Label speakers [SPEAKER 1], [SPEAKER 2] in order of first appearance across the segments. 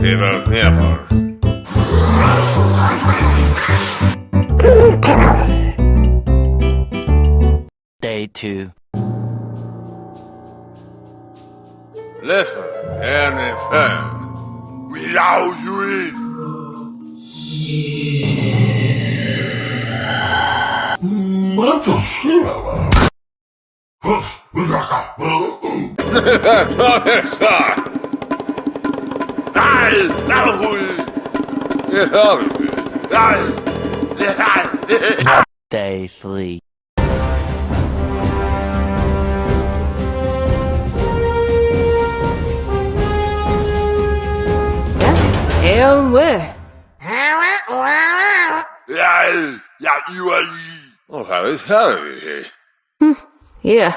[SPEAKER 1] Fever pepper.
[SPEAKER 2] Day 2.
[SPEAKER 1] Listen, and fair.
[SPEAKER 3] Without you in.
[SPEAKER 1] Professor!
[SPEAKER 3] Nej, der var hul.
[SPEAKER 1] Det har vi.
[SPEAKER 3] Nej. Nej.
[SPEAKER 2] Day 3.
[SPEAKER 4] Hell with.
[SPEAKER 3] Jeg, jeg iver lige.
[SPEAKER 1] Åh, här är Harry.
[SPEAKER 3] Hmm, yeah.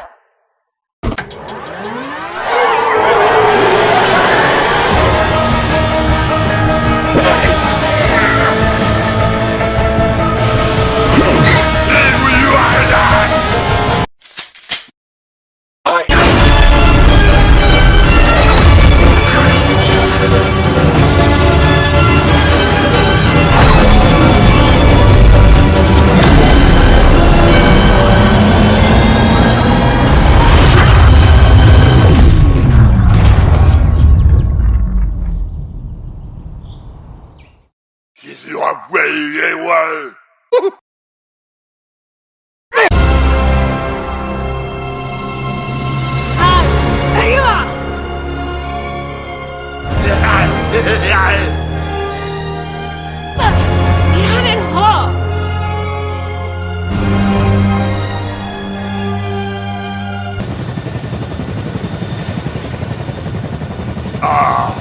[SPEAKER 3] Ah,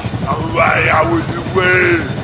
[SPEAKER 3] away, I will away.